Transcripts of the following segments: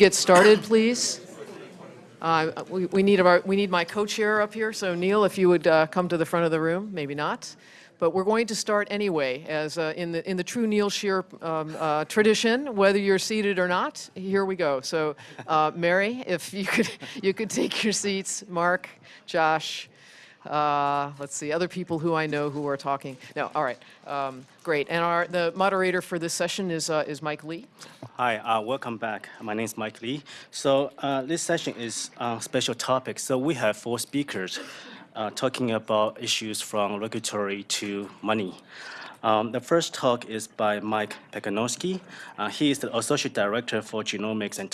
Get started, please. Uh, We we need our, we need my co-chair up here, so Neil, if you would uh, come to the front of the room, maybe not. But we're going to start anyway, as uh, in the, in the true Neil Shear um, uh, tradition, whether you're seated or not, here we go. So uh, Mary, if you could, you could take your seats, Mark, Josh, uh, let's see, other people who I know who are talking. No, all right, um, great. And our, the moderator for this session is, uh, is Mike Lee. Hi, uh, welcome back. My name is Mike Lee. So uh, this session is on special topic. So we have four speakers uh, talking about issues from regulatory to money. Um, the first talk is by Mike Pacanowski. Uh, he is the Associate Director for Genomics and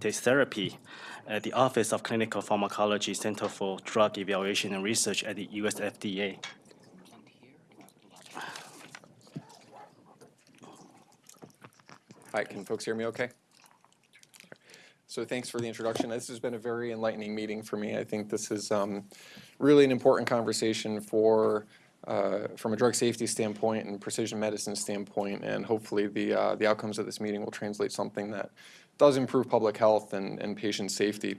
Targeted Therapy at the Office of Clinical Pharmacology Center for Drug Evaluation and Research at the US FDA. Hi, can folks hear me okay? So thanks for the introduction. This has been a very enlightening meeting for me. I think this is um, really an important conversation for, uh, from a drug safety standpoint and precision medicine standpoint, and hopefully the, uh, the outcomes of this meeting will translate something that does improve public health and, and patient safety.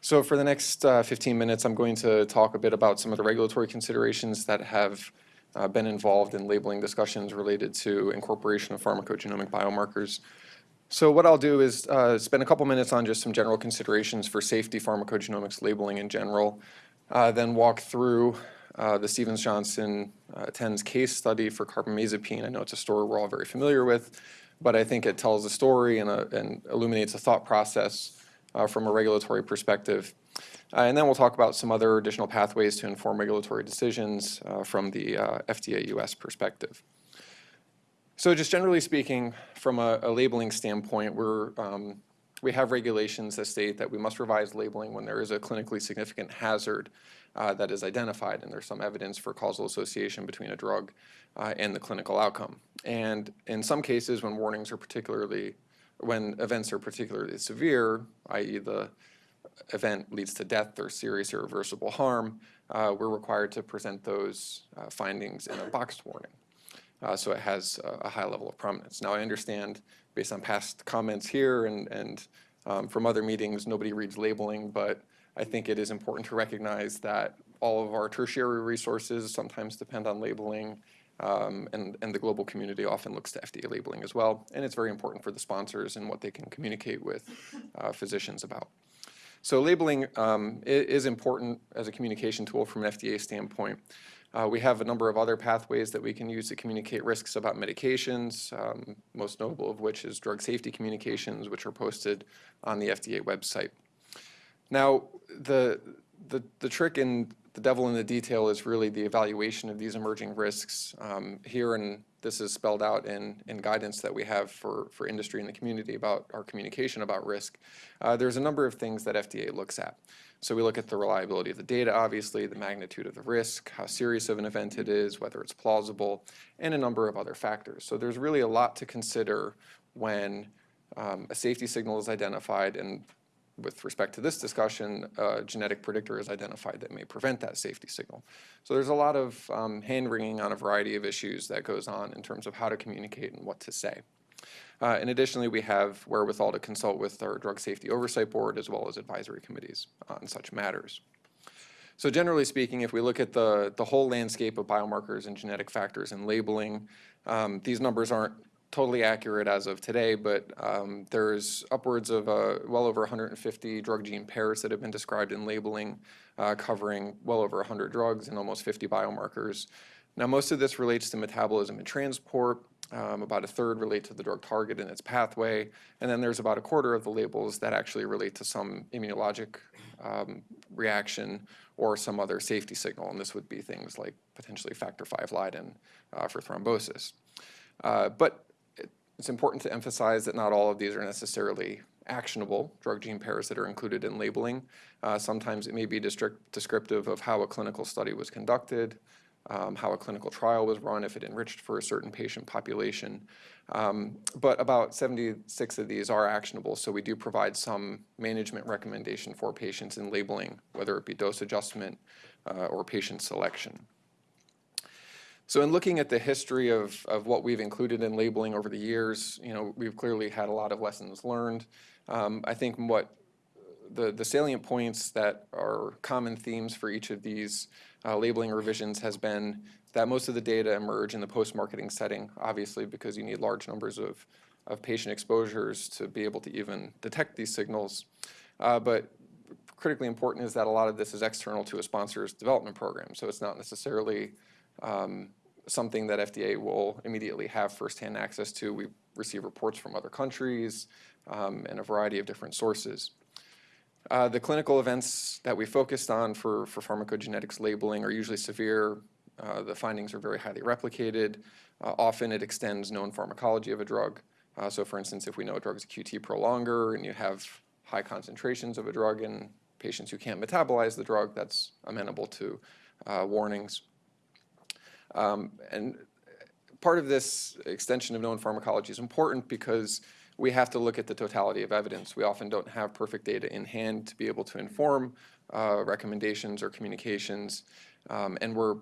So for the next uh, 15 minutes, I'm going to talk a bit about some of the regulatory considerations that have uh, been involved in labeling discussions related to incorporation of pharmacogenomic biomarkers. So what I'll do is uh, spend a couple minutes on just some general considerations for safety pharmacogenomics labeling in general, uh, then walk through uh, the Stevens-Johnson uh, TENS case study for carbamazepine. I know it's a story we're all very familiar with, but I think it tells a story and, a, and illuminates a thought process uh, from a regulatory perspective. Uh, and then we'll talk about some other additional pathways to inform regulatory decisions uh, from the uh, FDA US perspective. So just generally speaking, from a, a labeling standpoint, we're, um, we have regulations that state that we must revise labeling when there is a clinically significant hazard uh, that is identified and there's some evidence for causal association between a drug uh, and the clinical outcome. And in some cases, when warnings are particularly, when events are particularly severe, i.e. the event leads to death or serious irreversible harm, uh, we're required to present those uh, findings in a boxed warning. Uh, so it has a, a high level of prominence. Now I understand based on past comments here and, and um, from other meetings, nobody reads labeling, but I think it is important to recognize that all of our tertiary resources sometimes depend on labeling um, and, and the global community often looks to FDA labeling as well. And it's very important for the sponsors and what they can communicate with uh, physicians about. So labeling um, is important as a communication tool from an FDA standpoint. Uh, we have a number of other pathways that we can use to communicate risks about medications, um, most notable of which is drug safety communications, which are posted on the FDA website. Now, the, the, the trick in the devil in the detail is really the evaluation of these emerging risks. Um, here, and this is spelled out in, in guidance that we have for, for industry and the community about our communication about risk. Uh, there's a number of things that FDA looks at. So we look at the reliability of the data, obviously, the magnitude of the risk, how serious of an event it is, whether it's plausible, and a number of other factors. So there's really a lot to consider when um, a safety signal is identified and with respect to this discussion, a genetic predictor is identified that may prevent that safety signal. So there's a lot of um, hand-wringing on a variety of issues that goes on in terms of how to communicate and what to say. Uh, and additionally, we have wherewithal to consult with our Drug Safety Oversight Board as well as advisory committees on such matters. So generally speaking, if we look at the, the whole landscape of biomarkers and genetic factors and labeling, um, these numbers aren't totally accurate as of today, but um, there's upwards of uh, well over 150 drug gene pairs that have been described in labeling, uh, covering well over 100 drugs and almost 50 biomarkers. Now, most of this relates to metabolism and transport. Um, about a third relate to the drug target and its pathway, and then there's about a quarter of the labels that actually relate to some immunologic um, reaction or some other safety signal, and this would be things like potentially factor V Leiden uh, for thrombosis. Uh, but it's important to emphasize that not all of these are necessarily actionable drug gene pairs that are included in labeling. Uh, sometimes it may be descriptive of how a clinical study was conducted, um, how a clinical trial was run, if it enriched for a certain patient population. Um, but about 76 of these are actionable, so we do provide some management recommendation for patients in labeling, whether it be dose adjustment uh, or patient selection. So in looking at the history of, of what we've included in labeling over the years, you know, we've clearly had a lot of lessons learned. Um, I think what the, the salient points that are common themes for each of these uh, labeling revisions has been that most of the data emerge in the post-marketing setting, obviously because you need large numbers of, of patient exposures to be able to even detect these signals. Uh, but critically important is that a lot of this is external to a sponsor's development program, so it's not necessarily um, something that FDA will immediately have firsthand access to. We receive reports from other countries um, and a variety of different sources. Uh, the clinical events that we focused on for, for pharmacogenetics labeling are usually severe. Uh, the findings are very highly replicated. Uh, often it extends known pharmacology of a drug. Uh, so for instance, if we know a drug is a QT prolonger and you have high concentrations of a drug in patients who can't metabolize the drug, that's amenable to uh, warnings. Um, and part of this extension of known pharmacology is important because we have to look at the totality of evidence. We often don't have perfect data in hand to be able to inform uh, recommendations or communications. Um, and we're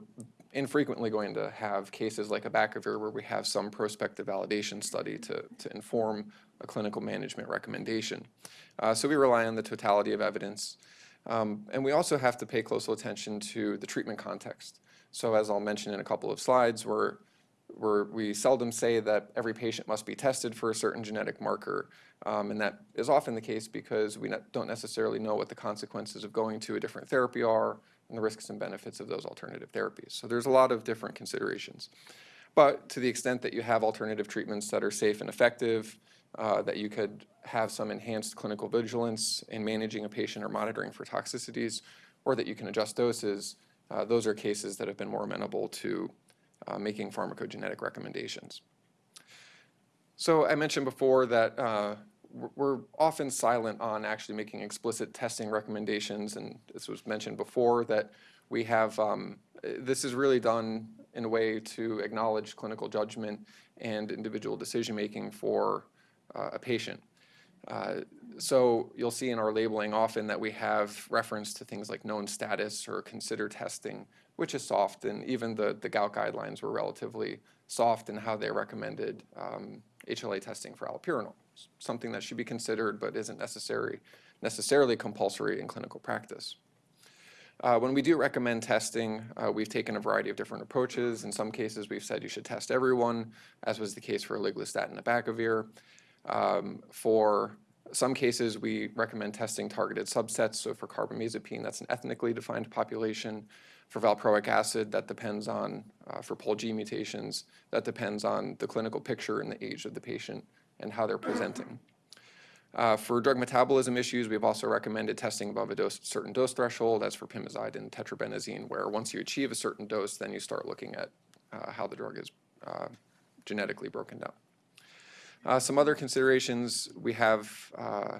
infrequently going to have cases like abacavir where we have some prospective validation study to, to inform a clinical management recommendation. Uh, so we rely on the totality of evidence. Um, and we also have to pay close attention to the treatment context. So as I'll mention in a couple of slides, we're we're, we seldom say that every patient must be tested for a certain genetic marker, um, and that is often the case because we don't necessarily know what the consequences of going to a different therapy are and the risks and benefits of those alternative therapies. So there's a lot of different considerations. But to the extent that you have alternative treatments that are safe and effective, uh, that you could have some enhanced clinical vigilance in managing a patient or monitoring for toxicities, or that you can adjust doses, uh, those are cases that have been more amenable to uh, making pharmacogenetic recommendations. So I mentioned before that uh, we're often silent on actually making explicit testing recommendations, and this was mentioned before that we have, um, this is really done in a way to acknowledge clinical judgment and individual decision-making for uh, a patient. Uh, so you'll see in our labeling often that we have reference to things like known status or consider testing, which is soft, and even the, the gout guidelines were relatively soft in how they recommended um, HLA testing for allopurinol, something that should be considered but isn't necessary, necessarily compulsory in clinical practice. Uh, when we do recommend testing, uh, we've taken a variety of different approaches. In some cases, we've said you should test everyone, as was the case for eliglustat and abacavir. Um, for some cases, we recommend testing targeted subsets. So for carbamazepine, that's an ethnically defined population. For valproic acid, that depends on, uh, for POLG mutations, that depends on the clinical picture and the age of the patient and how they're presenting. Uh, for drug metabolism issues, we've also recommended testing above a dose, certain dose threshold. That's for pimozide and tetrabenazine, where once you achieve a certain dose, then you start looking at uh, how the drug is uh, genetically broken down. Uh, some other considerations, we have uh,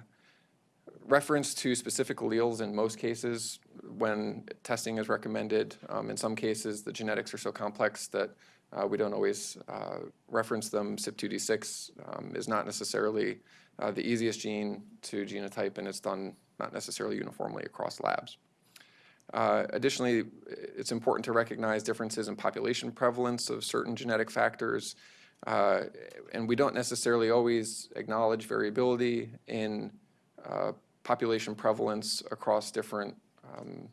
reference to specific alleles in most cases when testing is recommended. Um, in some cases, the genetics are so complex that uh, we don't always uh, reference them. CYP2D6 um, is not necessarily uh, the easiest gene to genotype, and it's done not necessarily uniformly across labs. Uh, additionally, it's important to recognize differences in population prevalence of certain genetic factors, uh, and we don't necessarily always acknowledge variability in uh, population prevalence across different um,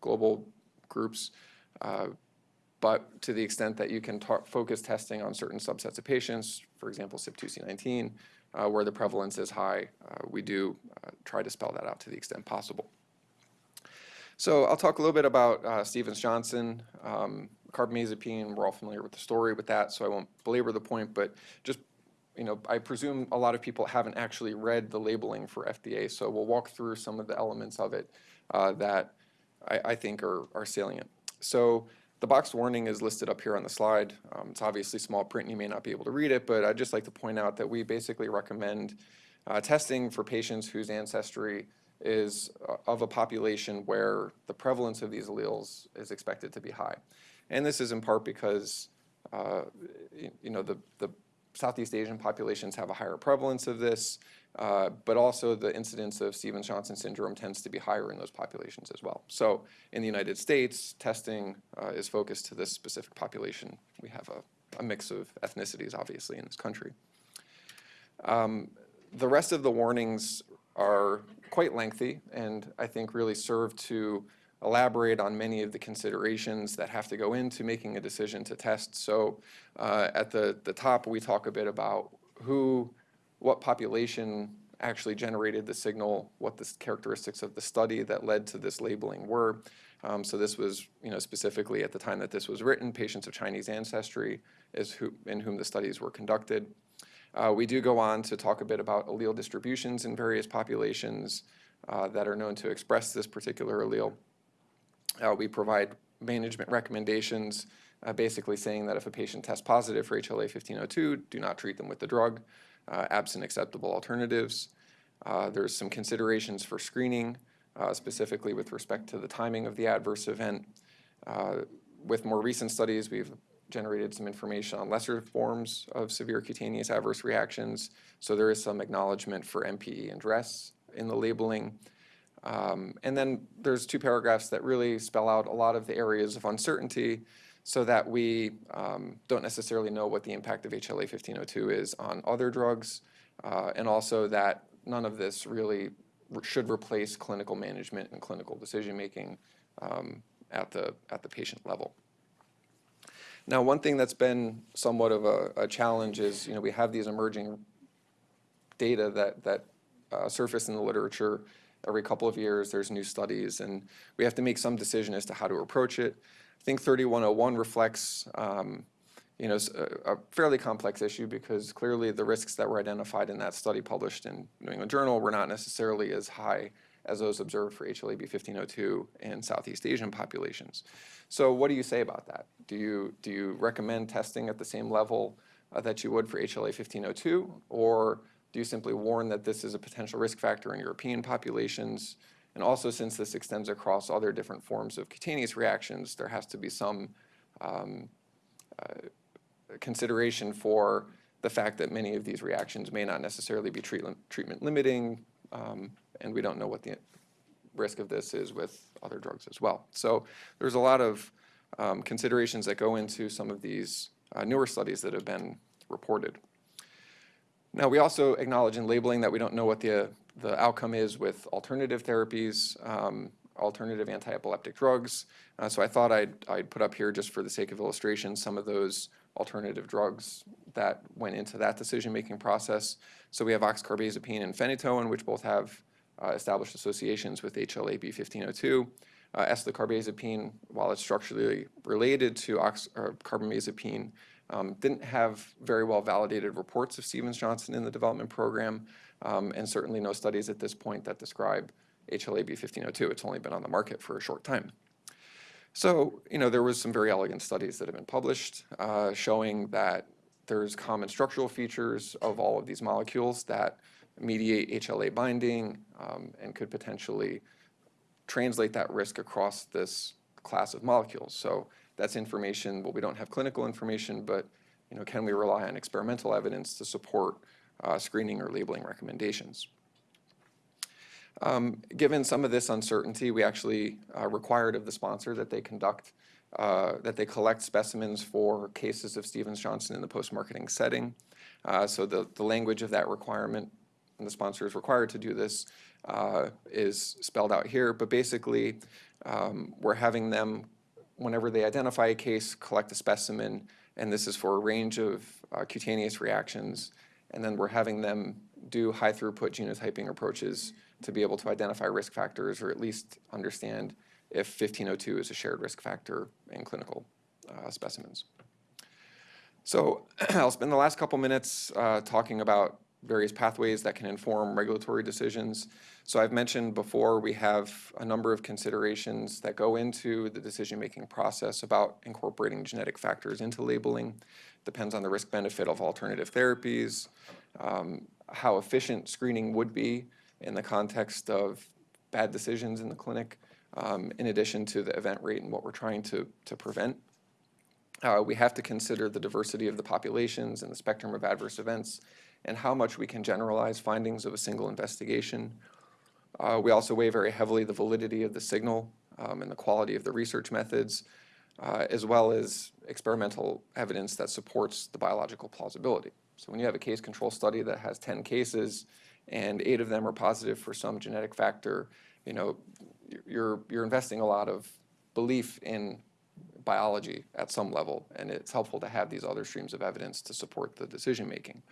global groups. Uh, but to the extent that you can focus testing on certain subsets of patients, for example, CYP2C19, uh, where the prevalence is high, uh, we do uh, try to spell that out to the extent possible. So I'll talk a little bit about Stevens-Johnson. Um, carbamazepine, we're all familiar with the story with that, so I won't belabor the point, but just you know, I presume a lot of people haven't actually read the labeling for FDA, so we'll walk through some of the elements of it uh, that I, I, think are, are salient. So the boxed warning is listed up here on the slide. Um, it's obviously small print, and you may not be able to read it, but I'd just like to point out that we basically recommend uh, testing for patients whose ancestry is uh, of a population where the prevalence of these alleles is expected to be high. And this is in part because uh, you know, the, the Southeast Asian populations have a higher prevalence of this, uh, but also the incidence of Stevens-Johnson syndrome tends to be higher in those populations as well. So in the United States, testing uh, is focused to this specific population. We have a, a, mix of ethnicities, obviously, in this country. Um, the rest of the warnings are quite lengthy and I think really serve to elaborate on many of the considerations that have to go into making a decision to test. So uh, at the, the top, we talk a bit about who, what population actually generated the signal, what the characteristics of the study that led to this labeling were. Um, so this was, you know, specifically at the time that this was written, patients of Chinese ancestry is who, in whom the studies were conducted. Uh, we do go on to talk a bit about allele distributions in various populations uh, that are known to express this particular allele. Uh, we provide management recommendations, uh, basically saying that if a patient tests positive for HLA-1502, do not treat them with the drug, uh, absent acceptable alternatives. Uh, there's some considerations for screening, uh, specifically with respect to the timing of the adverse event. Uh, with more recent studies, we've generated some information on lesser forms of severe cutaneous adverse reactions. So there is some acknowledgement for MPE and DRESS in the labeling. Um, and then there's two paragraphs that really spell out a lot of the areas of uncertainty so that we um, don't necessarily know what the impact of HLA 1502 is on other drugs, uh, and also that none of this really should replace clinical management and clinical decision-making um, at, the, at the patient level. Now, one thing that's been somewhat of a, a challenge is, you know, we have these emerging data that, that uh, surface in the literature every couple of years. There's new studies, and we have to make some decision as to how to approach it. I think 3101 reflects, um, you know, a, fairly complex issue because clearly the risks that were identified in that study published in New England Journal were not necessarily as high as those observed for HLA-B 1502 in Southeast Asian populations. So what do you say about that? Do you, do you recommend testing at the same level uh, that you would for HLA 1502, or do you simply warn that this is a potential risk factor in European populations? And also, since this extends across other different forms of cutaneous reactions, there has to be some um, uh, consideration for the fact that many of these reactions may not necessarily be treatment, treatment limiting, um, and we don't know what the risk of this is with other drugs as well. So there's a lot of um, considerations that go into some of these uh, newer studies that have been reported. Now, we also acknowledge in labeling that we don't know what the, the outcome is with alternative therapies, um, alternative anti-epileptic drugs. Uh, so I thought I'd, I'd put up here, just for the sake of illustration, some of those alternative drugs that went into that decision-making process. So we have oxcarbazepine and phenytoin, which both have uh, established associations with HLA-B1502. Uh, eslicarbazepine, while it's structurally related to ox- carbamazepine, um, didn't have very well validated reports of Stevens-Johnson in the development program, um, and certainly no studies at this point that describe HLA-B1502. It's only been on the market for a short time. So, you know, there was some very elegant studies that have been published uh, showing that there's common structural features of all of these molecules that mediate HLA binding um, and could potentially translate that risk across this class of molecules. So that's information, well, we don't have clinical information, but you know, can we rely on experimental evidence to support uh, screening or labeling recommendations? Um, given some of this uncertainty, we actually uh, required of the sponsor that they conduct, uh, that they collect specimens for cases of Stevens-Johnson in the post-marketing setting. Uh, so the, the language of that requirement, and the sponsor is required to do this, uh, is spelled out here. But basically, um, we're having them whenever they identify a case, collect a specimen, and this is for a range of uh, cutaneous reactions. And then we're having them do high throughput genotyping approaches to be able to identify risk factors or at least understand if 1502 is a shared risk factor in clinical uh, specimens. So I'll spend the last couple minutes uh, talking about various pathways that can inform regulatory decisions. So I've mentioned before we have a number of considerations that go into the decision-making process about incorporating genetic factors into labeling. Depends on the risk-benefit of alternative therapies, um, how efficient screening would be in the context of bad decisions in the clinic, um, in addition to the event rate and what we're trying to, to prevent. Uh, we have to consider the diversity of the populations and the spectrum of adverse events and how much we can generalize findings of a single investigation. Uh, we also weigh very heavily the validity of the signal um, and the quality of the research methods, uh, as well as experimental evidence that supports the biological plausibility. So when you have a case control study that has 10 cases and eight of them are positive for some genetic factor, you know, you're, you're investing a lot of belief in biology at some level, and it's helpful to have these other streams of evidence to support the decision-making.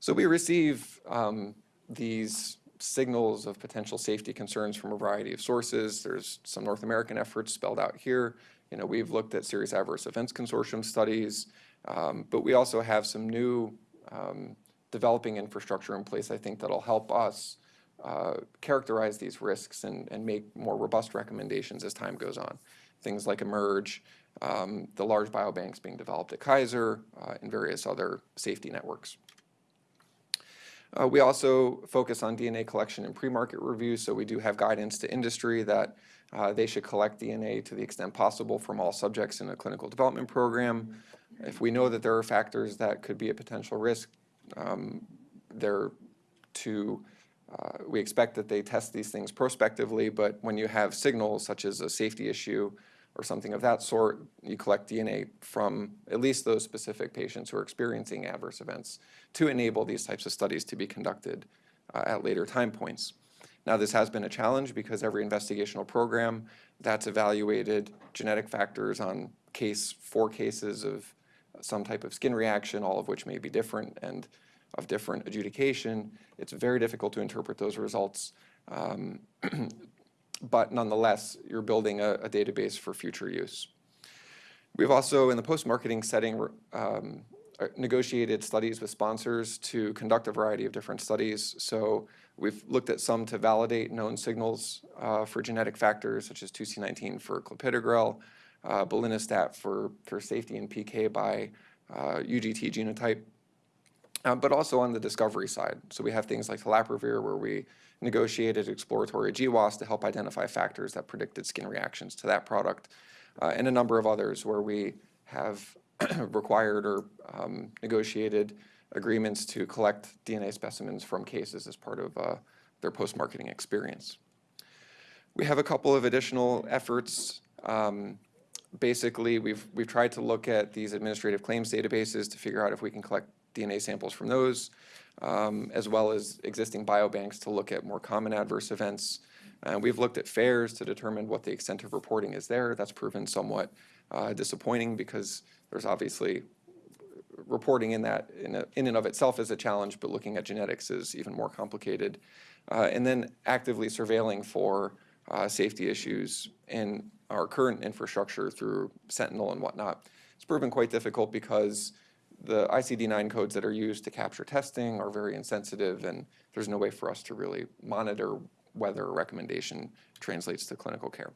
So we receive um, these signals of potential safety concerns from a variety of sources. There's some North American efforts spelled out here. You know, we've looked at serious adverse events consortium studies, um, but we also have some new um, developing infrastructure in place, I think, that'll help us uh, characterize these risks and, and make more robust recommendations as time goes on. Things like eMERGE, um, the large biobanks being developed at Kaiser, uh, and various other safety networks. Uh, we also focus on DNA collection and pre-market review, so we do have guidance to industry that uh, they should collect DNA to the extent possible from all subjects in a clinical development program. If we know that there are factors that could be a potential risk, um, they're to, uh, we expect that they test these things prospectively, but when you have signals such as a safety issue or something of that sort, you collect DNA from at least those specific patients who are experiencing adverse events to enable these types of studies to be conducted uh, at later time points. Now, this has been a challenge because every investigational program that's evaluated genetic factors on case, four cases of some type of skin reaction, all of which may be different and of different adjudication. It's very difficult to interpret those results. Um, but nonetheless, you're building a, a, database for future use. We've also, in the post-marketing setting, um, uh, negotiated studies with sponsors to conduct a variety of different studies. So we've looked at some to validate known signals uh, for genetic factors, such as 2C19 for clopidogrel, uh, belinostat for, for safety and PK by uh, UGT genotype, uh, but also on the discovery side. So we have things like telaprevir where we negotiated exploratory GWAS to help identify factors that predicted skin reactions to that product, uh, and a number of others where we have required or um, negotiated agreements to collect DNA specimens from cases as part of uh, their post-marketing experience. We have a couple of additional efforts. Um, basically, we've, we've tried to look at these administrative claims databases to figure out if we can collect DNA samples from those, um, as well as existing biobanks to look at more common adverse events. And we've looked at FAERS to determine what the extent of reporting is there. That's proven somewhat uh, disappointing because there's obviously reporting in that in, a, in, and of itself is a challenge, but looking at genetics is even more complicated. Uh, and then actively surveilling for uh, safety issues in our current infrastructure through Sentinel and whatnot. It's proven quite difficult because the ICD-9 codes that are used to capture testing are very insensitive and there's no way for us to really monitor whether a recommendation translates to clinical care.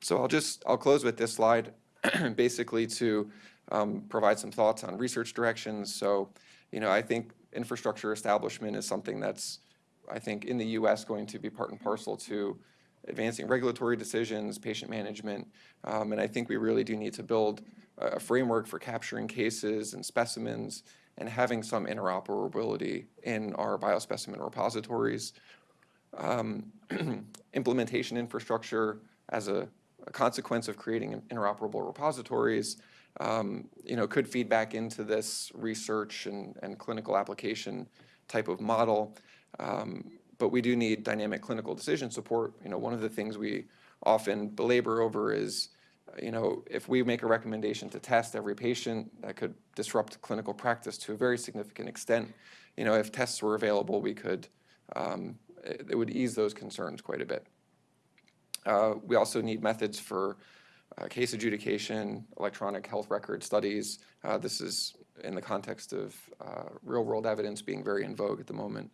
So I'll just, I'll close with this slide basically to um, provide some thoughts on research directions. So, you know, I think infrastructure establishment is something that's, I think, in the U.S. going to be part and parcel to advancing regulatory decisions, patient management, um, and I think we really do need to build a framework for capturing cases and specimens and having some interoperability in our biospecimen repositories. Um, implementation infrastructure as a, a, consequence of creating interoperable repositories, um, you know, could feed back into this research and, and clinical application type of model. Um, but we do need dynamic clinical decision support. You know, one of the things we often belabor over is you know, if we make a recommendation to test every patient, that could disrupt clinical practice to a very significant extent. You know, if tests were available, we could, um, it, it, would ease those concerns quite a bit. Uh, we also need methods for uh, case adjudication, electronic health record studies. Uh, this is in the context of uh, real-world evidence being very in vogue at the moment.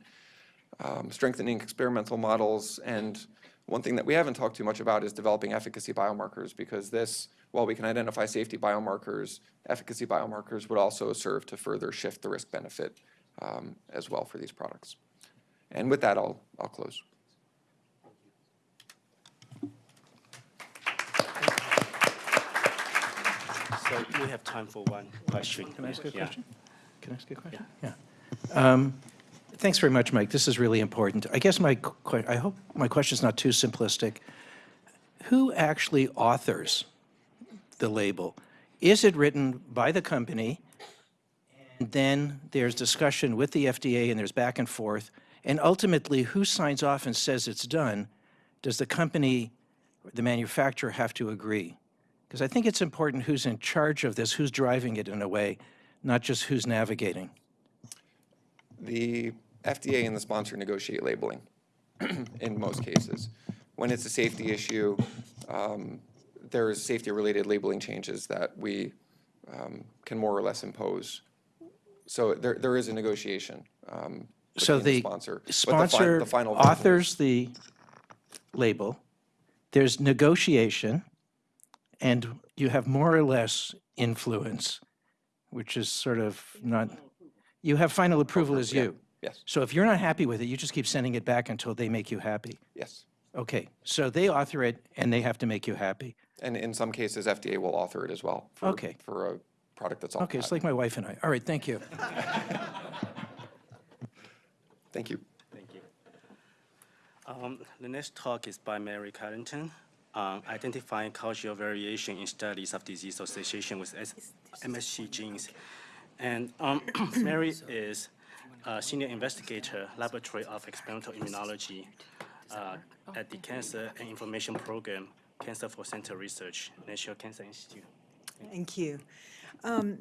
Um, strengthening experimental models and one thing that we haven't talked too much about is developing efficacy biomarkers because this, while we can identify safety biomarkers, efficacy biomarkers would also serve to further shift the risk benefit um, as well for these products. And with that, I'll, I'll close. So we have time for one question. Can I ask a yeah. question? Can I ask a question? Yeah. yeah. Um, Thanks very much, Mike. This is really important. I guess my, I hope my question is not too simplistic. Who actually authors the label? Is it written by the company? And then there's discussion with the FDA, and there's back and forth, and ultimately, who signs off and says it's done? Does the company, the manufacturer have to agree? Because I think it's important who's in charge of this, who's driving it in a way, not just who's navigating. The FDA and the sponsor negotiate labeling in most cases. When it's a safety issue, um, there's safety-related labeling changes that we um, can more or less impose. So there, there is a negotiation um, So between the sponsor. but the fi- sponsor the authors the label, there's negotiation, and you have more or less influence, which is sort of not, you have final approval as Yeah. you. Yes, So if you're not happy with it, you just keep sending it back until they make you happy. yes. Okay, so they author it and they have to make you happy. And in some cases, FDA will author it as well. for- Okay. For a product that's all Okay, it's like my wife and I. All right, thank you. Thank you. Thank you. Um, The next talk is by Mary Carrington, um, identifying cultural variation in studies of disease association with S- MSC genes. And um, Mary is a senior investigator, Laboratory of Experimental Immunology uh, at the Cancer and Inflammation Program, Cancer for Center Research, National Cancer Institute. Thank you. Um,